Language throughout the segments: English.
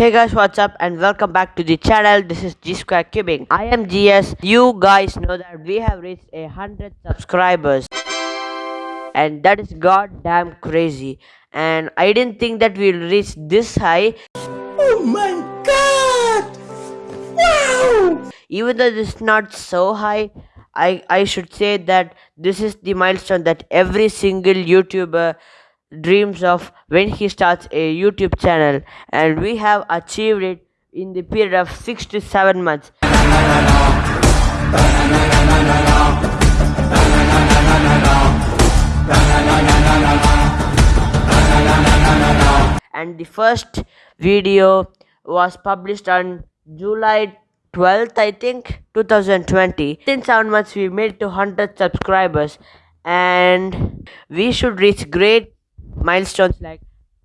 Hey guys, what's up and welcome back to the channel. This is G Square Cubing. I am GS. You guys know that we have reached a hundred subscribers, and that is goddamn crazy. And I didn't think that we'll reach this high. Oh my god! Wow! Even though this is not so high, I I should say that this is the milestone that every single YouTuber dreams of when he starts a YouTube channel, and we have achieved it in the period of six to seven months. And the first video was published on July 12th, I think, 2020. In seven months, we made 200 subscribers, and we should reach great milestones like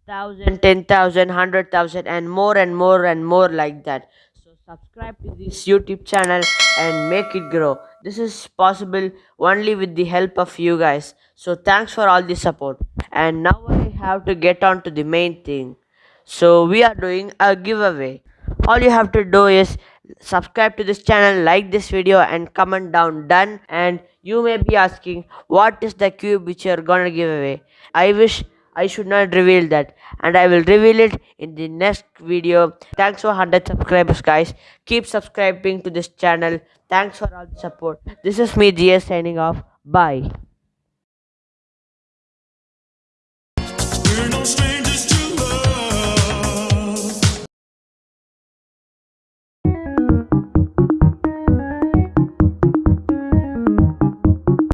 thousand, ten thousand, hundred thousand, and more and more and more like that. So subscribe to this YouTube channel and make it grow. This is possible only with the help of you guys. So thanks for all the support. And now I have to get on to the main thing. So we are doing a giveaway. All you have to do is subscribe to this channel, like this video and comment down done and you may be asking what is the cube which you are gonna give away. I wish I should not reveal that and I will reveal it in the next video. Thanks for 100 subscribers guys. Keep subscribing to this channel. Thanks for all the support. This is me GS signing off. Bye.